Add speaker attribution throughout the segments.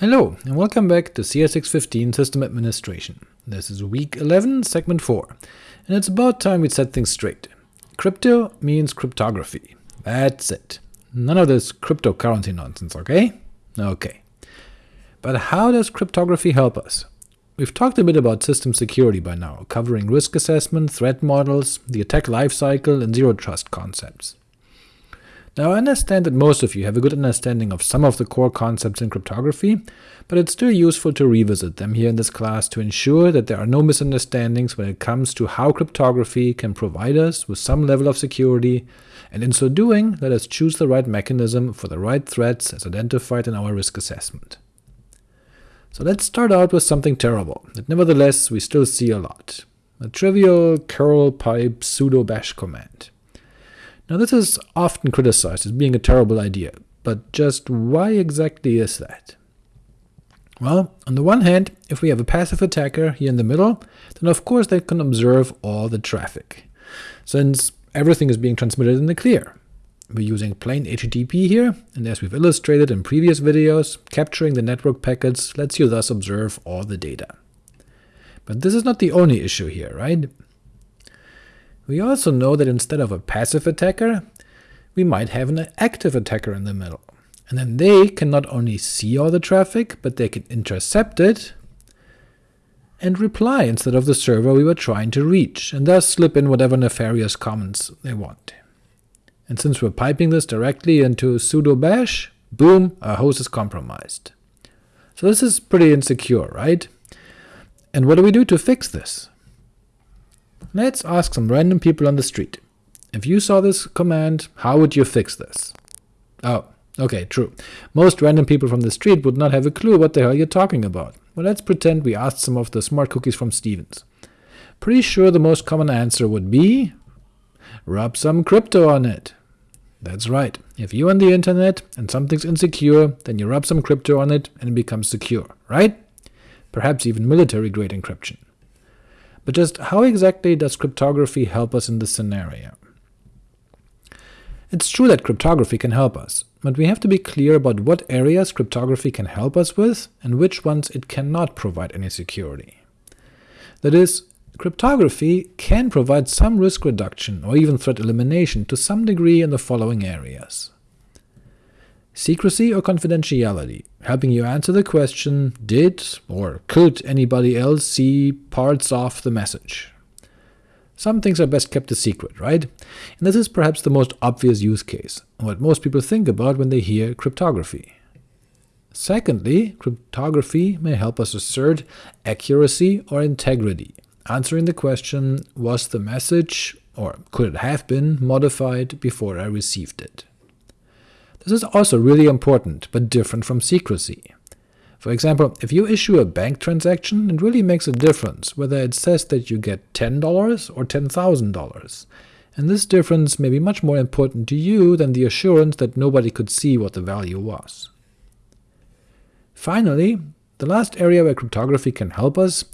Speaker 1: Hello, and welcome back to CS615 System Administration. This is week 11, segment 4, and it's about time we set things straight. Crypto means cryptography. That's it. None of this cryptocurrency nonsense, okay? Okay. But how does cryptography help us? We've talked a bit about system security by now, covering risk assessment, threat models, the attack lifecycle, and zero-trust concepts. Now I understand that most of you have a good understanding of some of the core concepts in cryptography, but it's still useful to revisit them here in this class to ensure that there are no misunderstandings when it comes to how cryptography can provide us with some level of security, and in so doing let us choose the right mechanism for the right threats as identified in our risk assessment. So let's start out with something terrible, that nevertheless we still see a lot, a trivial curl pipe sudo bash command. Now this is often criticized as being a terrible idea, but just why exactly is that? Well, on the one hand, if we have a passive attacker here in the middle, then of course they can observe all the traffic, since everything is being transmitted in the clear. We're using plain HTTP here, and as we've illustrated in previous videos, capturing the network packets lets you thus observe all the data. But this is not the only issue here, right? We also know that instead of a passive attacker, we might have an active attacker in the middle, and then they can not only see all the traffic, but they can intercept it and reply instead of the server we were trying to reach, and thus slip in whatever nefarious comments they want. And since we're piping this directly into sudo bash, boom, our host is compromised. So this is pretty insecure, right? And what do we do to fix this? Let's ask some random people on the street. If you saw this command, how would you fix this? Oh, okay, true. Most random people from the street would not have a clue what the hell you're talking about. Well, let's pretend we asked some of the smart cookies from Stevens. Pretty sure the most common answer would be rub some crypto on it. That's right, if you're on the internet and something's insecure, then you rub some crypto on it and it becomes secure, right? Perhaps even military-grade encryption. But just how exactly does cryptography help us in this scenario? It's true that cryptography can help us, but we have to be clear about what areas cryptography can help us with, and which ones it cannot provide any security. That is, cryptography can provide some risk reduction or even threat elimination to some degree in the following areas. Secrecy or confidentiality, helping you answer the question, did or could anybody else see parts of the message? Some things are best kept a secret, right? And this is perhaps the most obvious use case, what most people think about when they hear cryptography. Secondly, cryptography may help us assert accuracy or integrity, answering the question, was the message, or could it have been, modified before I received it? This is also really important, but different from secrecy. For example, if you issue a bank transaction, it really makes a difference whether it says that you get $10 or $10,000, and this difference may be much more important to you than the assurance that nobody could see what the value was. Finally, the last area where cryptography can help us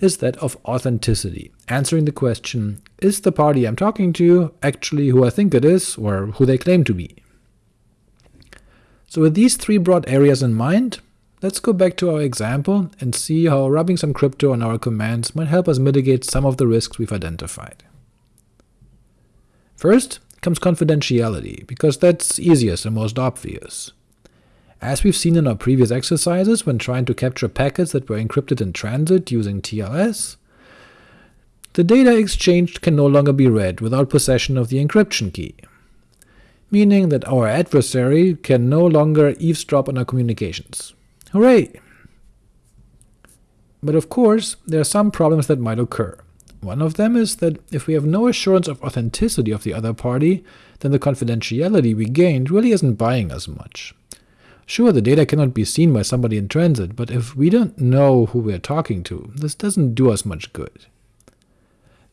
Speaker 1: is that of authenticity, answering the question, is the party I'm talking to actually who I think it is, or who they claim to be? So with these three broad areas in mind, let's go back to our example and see how rubbing some crypto on our commands might help us mitigate some of the risks we've identified. First comes confidentiality, because that's easiest and most obvious. As we've seen in our previous exercises when trying to capture packets that were encrypted in transit using TLS, the data exchanged can no longer be read without possession of the encryption key, meaning that our adversary can no longer eavesdrop on our communications. Hooray! But of course, there are some problems that might occur. One of them is that if we have no assurance of authenticity of the other party, then the confidentiality we gained really isn't buying us much. Sure, the data cannot be seen by somebody in transit, but if we don't know who we're talking to, this doesn't do us much good.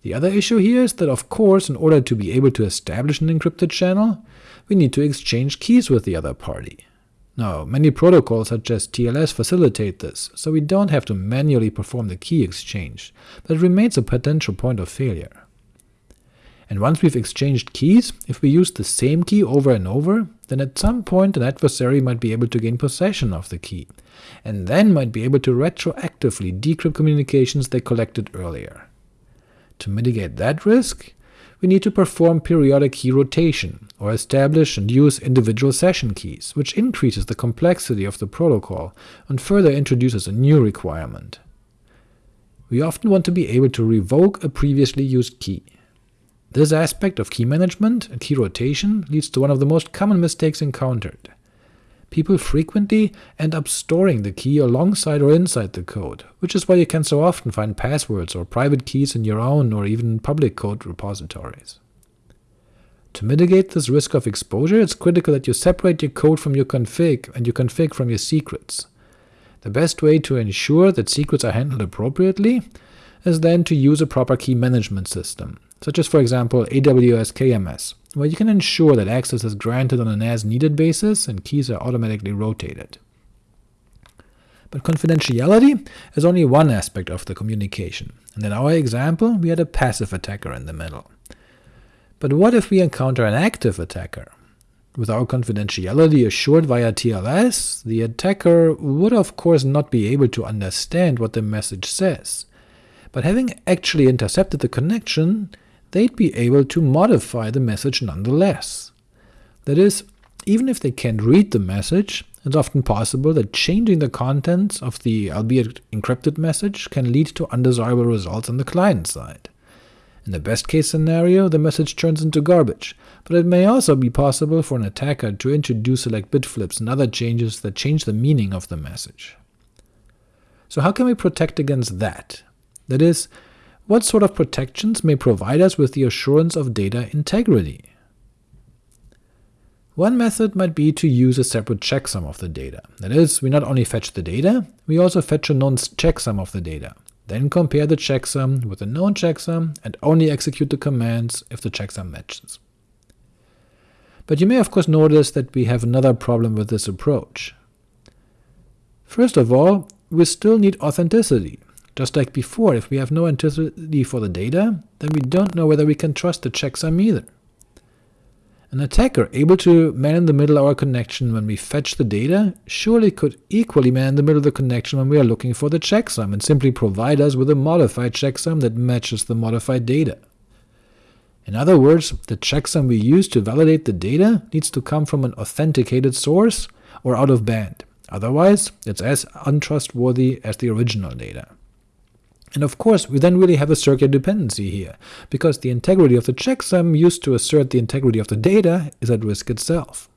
Speaker 1: The other issue here is that of course in order to be able to establish an encrypted channel, we need to exchange keys with the other party. Now, many protocols such as TLS facilitate this, so we don't have to manually perform the key exchange, but it remains a potential point of failure. and once we've exchanged keys, if we use the same key over and over, then at some point an adversary might be able to gain possession of the key, and then might be able to retroactively decrypt communications they collected earlier. To mitigate that risk, we need to perform periodic key rotation, or establish and use individual session keys, which increases the complexity of the protocol and further introduces a new requirement. We often want to be able to revoke a previously used key. This aspect of key management and key rotation leads to one of the most common mistakes encountered. People frequently end up storing the key alongside or inside the code, which is why you can so often find passwords or private keys in your own or even public code repositories. To mitigate this risk of exposure, it's critical that you separate your code from your config and your config from your secrets. The best way to ensure that secrets are handled appropriately is then to use a proper key management system, such as for example AWS KMS, where you can ensure that access is granted on an as-needed basis and keys are automatically rotated. But confidentiality is only one aspect of the communication, and in our example we had a passive attacker in the middle. But what if we encounter an active attacker? With our confidentiality assured via TLS, the attacker would of course not be able to understand what the message says, but having actually intercepted the connection, they'd be able to modify the message nonetheless. That is, even if they can't read the message, it's often possible that changing the contents of the albeit encrypted message can lead to undesirable results on the client side. In the best case scenario, the message turns into garbage, but it may also be possible for an attacker to introduce select bit flips and other changes that change the meaning of the message. So how can we protect against that? That is, what sort of protections may provide us with the assurance of data integrity? One method might be to use a separate checksum of the data. That is, we not only fetch the data, we also fetch a known checksum of the data, then compare the checksum with the known checksum and only execute the commands if the checksum matches. But you may of course notice that we have another problem with this approach. First of all, we still need authenticity. Just like before, if we have no authenticity for the data, then we don't know whether we can trust the checksum either. An attacker able to man in the middle our connection when we fetch the data surely could equally man in the middle of the connection when we are looking for the checksum, and simply provide us with a modified checksum that matches the modified data. In other words, the checksum we use to validate the data needs to come from an authenticated source or out of band, otherwise it's as untrustworthy as the original data. And of course, we then really have a circular dependency here, because the integrity of the checksum used to assert the integrity of the data is at risk itself.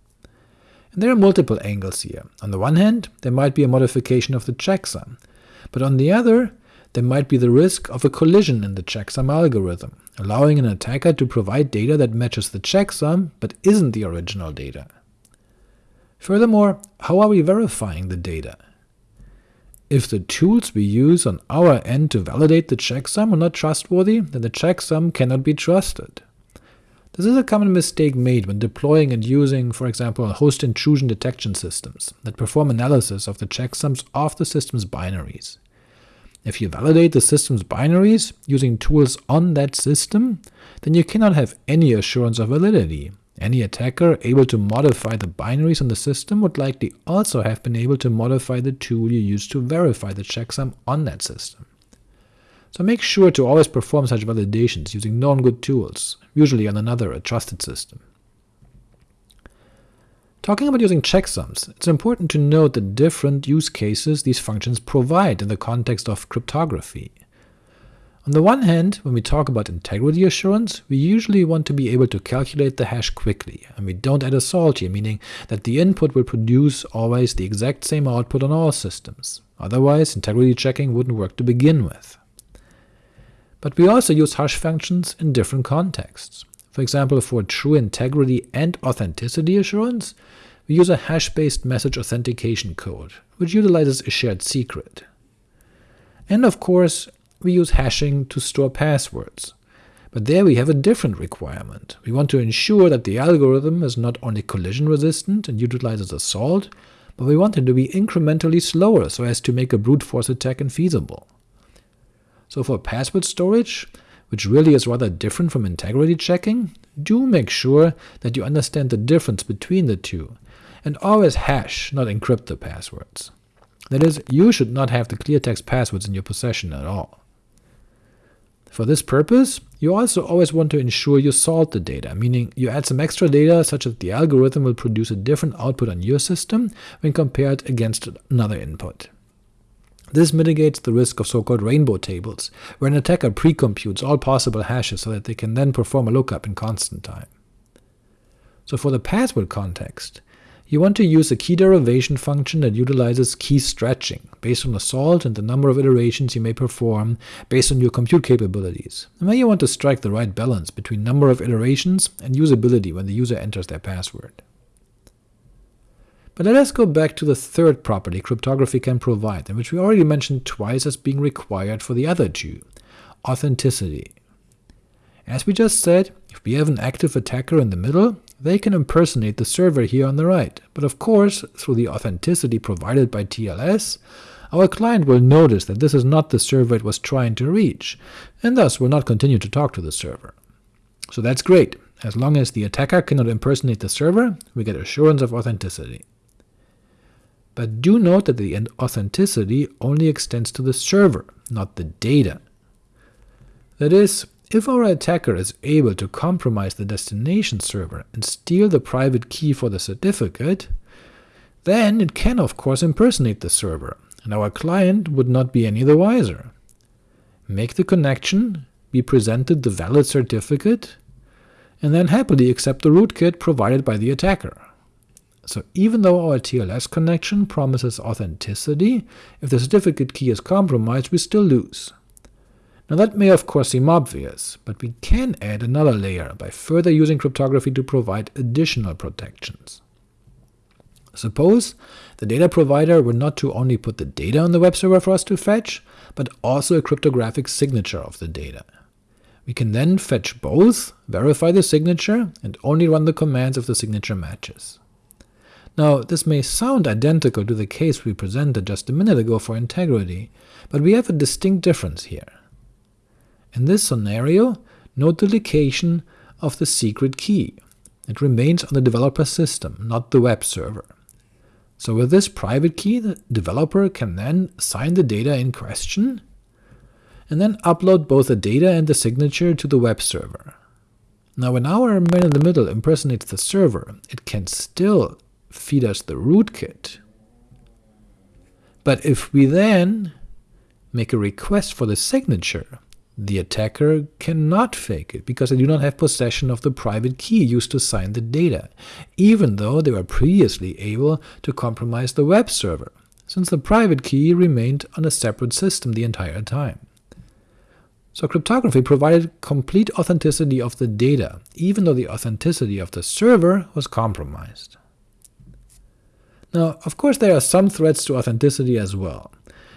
Speaker 1: And there are multiple angles here. On the one hand, there might be a modification of the checksum, but on the other, there might be the risk of a collision in the checksum algorithm, allowing an attacker to provide data that matches the checksum but isn't the original data. Furthermore, how are we verifying the data? If the tools we use on our end to validate the checksum are not trustworthy, then the checksum cannot be trusted. This is a common mistake made when deploying and using, for example, host intrusion detection systems that perform analysis of the checksums of the system's binaries. If you validate the system's binaries using tools on that system, then you cannot have any assurance of validity, any attacker able to modify the binaries on the system would likely also have been able to modify the tool you use to verify the checksum on that system. So make sure to always perform such validations using known good tools, usually on another a trusted system. Talking about using checksums, it's important to note the different use cases these functions provide in the context of cryptography. On the one hand, when we talk about integrity assurance, we usually want to be able to calculate the hash quickly, and we don't add a salt here, meaning that the input will produce always the exact same output on all systems. Otherwise, integrity checking wouldn't work to begin with. But we also use hash functions in different contexts. For example, for true integrity and authenticity assurance, we use a hash-based message authentication code, which utilizes a shared secret. And of course, we use hashing to store passwords. But there we have a different requirement. We want to ensure that the algorithm is not only collision resistant and utilizes a salt, but we want it to be incrementally slower so as to make a brute force attack infeasible. So for password storage, which really is rather different from integrity checking, do make sure that you understand the difference between the two, and always hash, not encrypt the passwords. That is, you should not have the clear text passwords in your possession at all. For this purpose, you also always want to ensure you salt the data, meaning you add some extra data such that the algorithm will produce a different output on your system when compared against another input. This mitigates the risk of so-called rainbow tables, where an attacker precomputes all possible hashes so that they can then perform a lookup in constant time. So for the password context, you want to use a key derivation function that utilizes key stretching, based on the salt and the number of iterations you may perform based on your compute capabilities, and then you want to strike the right balance between number of iterations and usability when the user enters their password. But let us go back to the third property cryptography can provide, and which we already mentioned twice as being required for the other two, authenticity. As we just said, if we have an active attacker in the middle, they can impersonate the server here on the right, but of course, through the authenticity provided by TLS, our client will notice that this is not the server it was trying to reach, and thus will not continue to talk to the server. So that's great. As long as the attacker cannot impersonate the server, we get assurance of authenticity. But do note that the authenticity only extends to the server, not the data. That is, if our attacker is able to compromise the destination server and steal the private key for the certificate, then it can of course impersonate the server, and our client would not be any the wiser. Make the connection, be presented the valid certificate, and then happily accept the rootkit provided by the attacker. So even though our TLS connection promises authenticity, if the certificate key is compromised we still lose. Now that may of course seem obvious, but we can add another layer by further using cryptography to provide additional protections. Suppose the data provider were not to only put the data on the web server for us to fetch, but also a cryptographic signature of the data. We can then fetch both, verify the signature, and only run the commands if the signature matches. Now, this may sound identical to the case we presented just a minute ago for integrity, but we have a distinct difference here. In this scenario, note the location of the secret key. It remains on the developer system, not the web server. So with this private key, the developer can then sign the data in question, and then upload both the data and the signature to the web server. Now when our man in the middle impersonates the server, it can still feed us the rootkit. But if we then make a request for the signature, the attacker cannot fake it, because they do not have possession of the private key used to sign the data, even though they were previously able to compromise the web server, since the private key remained on a separate system the entire time. So cryptography provided complete authenticity of the data, even though the authenticity of the server was compromised. Now, of course there are some threats to authenticity as well,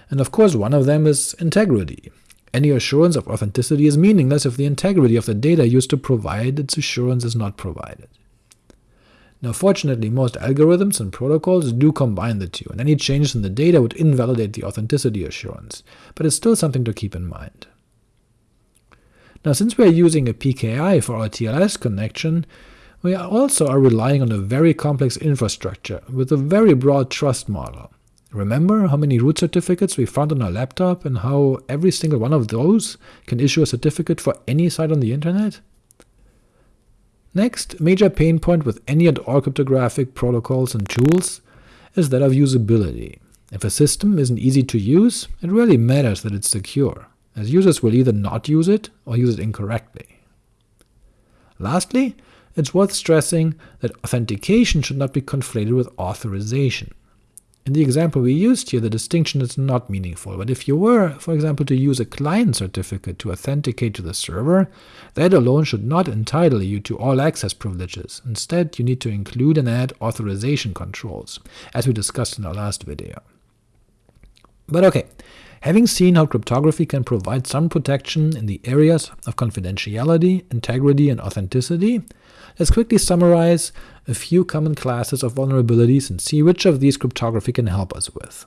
Speaker 1: and of course one of them is integrity, any assurance of authenticity is meaningless if the integrity of the data used to provide its assurance is not provided. Now fortunately most algorithms and protocols do combine the two, and any changes in the data would invalidate the authenticity assurance, but it's still something to keep in mind. Now since we are using a PKI for our TLS connection, we also are relying on a very complex infrastructure with a very broad trust model. Remember how many root certificates we found on our laptop, and how every single one of those can issue a certificate for any site on the internet? Next, major pain point with any and all cryptographic protocols and tools is that of usability. If a system isn't easy to use, it really matters that it's secure, as users will either not use it or use it incorrectly. Lastly, it's worth stressing that authentication should not be conflated with authorization. In the example we used here, the distinction is not meaningful, but if you were, for example, to use a client certificate to authenticate to the server, that alone should not entitle you to all access privileges. Instead, you need to include and add authorization controls, as we discussed in our last video. But ok, having seen how cryptography can provide some protection in the areas of confidentiality, integrity, and authenticity, let's quickly summarize a few common classes of vulnerabilities and see which of these cryptography can help us with.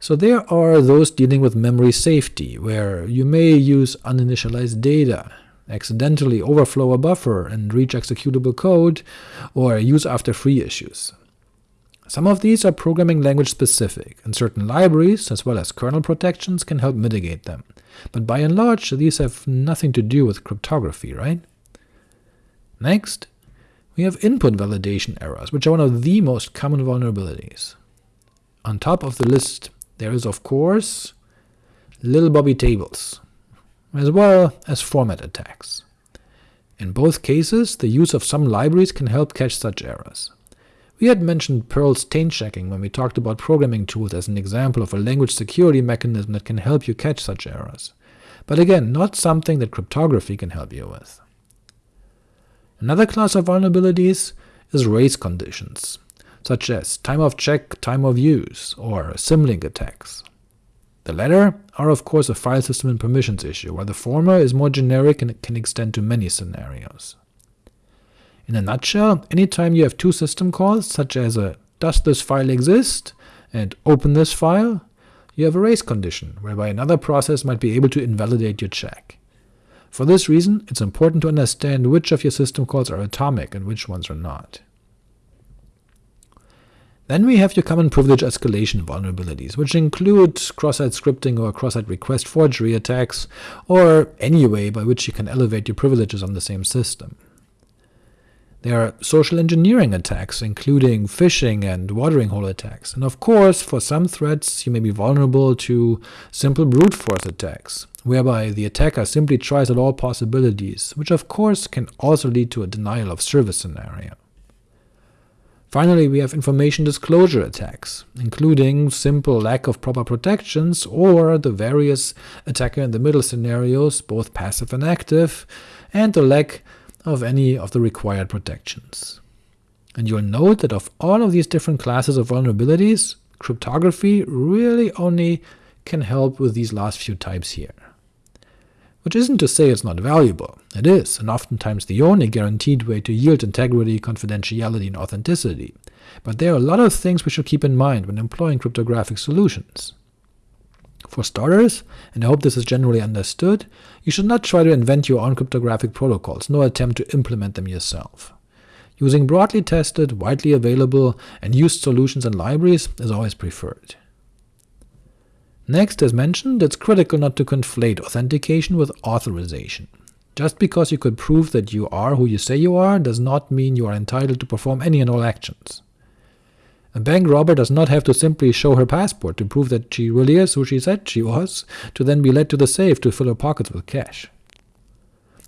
Speaker 1: So there are those dealing with memory safety, where you may use uninitialized data, accidentally overflow a buffer and reach executable code, or use after free issues. Some of these are programming language specific, and certain libraries, as well as kernel protections, can help mitigate them, but by and large these have nothing to do with cryptography, right? Next, we have input validation errors, which are one of the most common vulnerabilities. On top of the list there is of course little bobby tables, as well as format attacks. In both cases, the use of some libraries can help catch such errors. We had mentioned Perl's taint checking when we talked about programming tools as an example of a language security mechanism that can help you catch such errors, but again, not something that cryptography can help you with. Another class of vulnerabilities is race conditions, such as time of check, time of use, or symlink attacks. The latter are of course a file system and permissions issue, while the former is more generic and can extend to many scenarios. In a nutshell, anytime you have two system calls, such as a does this file exist and open this file, you have a race condition, whereby another process might be able to invalidate your check. For this reason, it's important to understand which of your system calls are atomic and which ones are not. Then we have your common privilege escalation vulnerabilities, which include cross-site scripting or cross-site request forgery attacks, or any way by which you can elevate your privileges on the same system. There are social engineering attacks, including phishing and watering hole attacks, and of course for some threats you may be vulnerable to simple brute force attacks, whereby the attacker simply tries out all possibilities, which of course can also lead to a denial of service scenario. Finally, we have information disclosure attacks, including simple lack of proper protections, or the various attacker-in-the-middle scenarios, both passive and active, and the lack of any of the required protections. And you'll note that of all of these different classes of vulnerabilities, cryptography really only can help with these last few types here which isn't to say it's not valuable. It is, and oftentimes the only guaranteed way to yield integrity, confidentiality, and authenticity. But there are a lot of things we should keep in mind when employing cryptographic solutions. For starters, and I hope this is generally understood, you should not try to invent your own cryptographic protocols, nor attempt to implement them yourself. Using broadly tested, widely available, and used solutions and libraries is always preferred. Next, as mentioned, it's critical not to conflate authentication with authorization. Just because you could prove that you are who you say you are does not mean you are entitled to perform any and all actions. A bank robber does not have to simply show her passport to prove that she really is who she said she was, to then be led to the safe to fill her pockets with cash.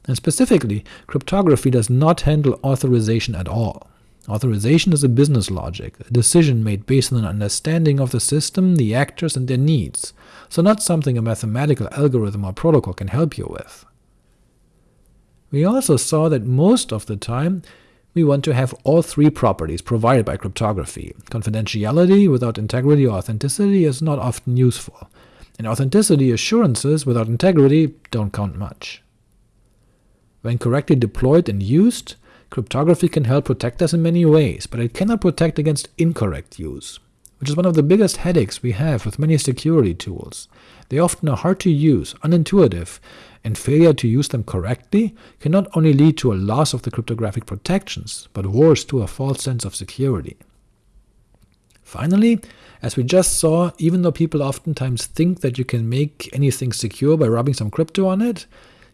Speaker 1: And specifically, cryptography does not handle authorization at all. Authorization is a business logic, a decision made based on an understanding of the system, the actors, and their needs, so not something a mathematical algorithm or protocol can help you with. We also saw that most of the time we want to have all three properties provided by cryptography. Confidentiality without integrity or authenticity is not often useful, and authenticity assurances without integrity don't count much. When correctly deployed and used, Cryptography can help protect us in many ways, but it cannot protect against incorrect use, which is one of the biggest headaches we have with many security tools. They often are hard to use, unintuitive, and failure to use them correctly can not only lead to a loss of the cryptographic protections, but worse to a false sense of security. Finally, as we just saw, even though people oftentimes think that you can make anything secure by rubbing some crypto on it,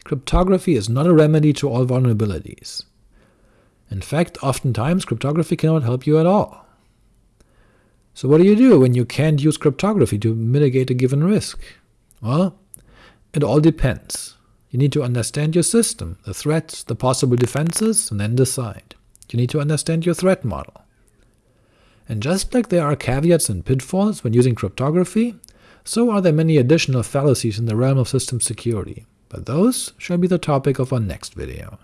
Speaker 1: cryptography is not a remedy to all vulnerabilities. In fact, oftentimes cryptography cannot help you at all. So what do you do when you can't use cryptography to mitigate a given risk? Well, it all depends. You need to understand your system, the threats, the possible defenses, and then decide. You need to understand your threat model. And just like there are caveats and pitfalls when using cryptography, so are there many additional fallacies in the realm of system security, but those shall be the topic of our next video.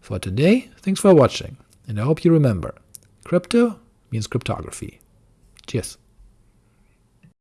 Speaker 1: For today, thanks for watching, and I hope you remember, crypto means cryptography. Cheers.